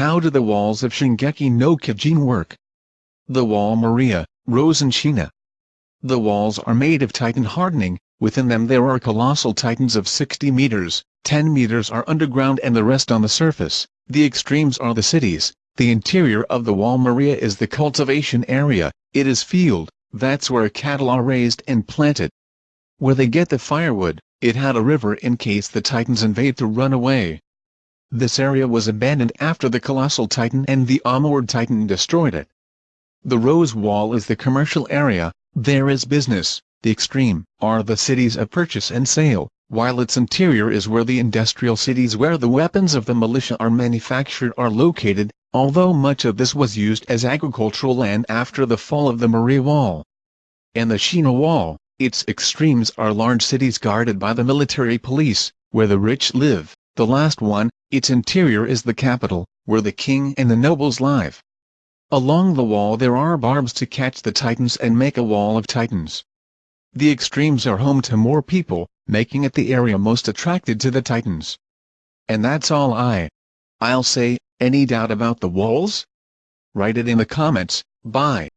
How do the walls of Shingeki no Kyojin work? The Wall Maria, Rose and Shina. The walls are made of titan hardening, within them there are colossal titans of 60 meters, 10 meters are underground and the rest on the surface. The extremes are the cities, the interior of the Wall Maria is the cultivation area, it is field, that's where cattle are raised and planted. Where they get the firewood, it had a river in case the titans invade to run away. This area was abandoned after the Colossal Titan and the Armored Titan destroyed it. The Rose Wall is the commercial area, there is business, the extreme are the cities of purchase and sale, while its interior is where the industrial cities where the weapons of the militia are manufactured are located, although much of this was used as agricultural land after the fall of the Marie Wall. And the Shina Wall, its extremes are large cities guarded by the military police, where the rich live, the last one, its interior is the capital, where the king and the nobles live. Along the wall there are barbs to catch the titans and make a wall of titans. The extremes are home to more people, making it the area most attracted to the titans. And that's all I. I'll say, any doubt about the walls? Write it in the comments, bye.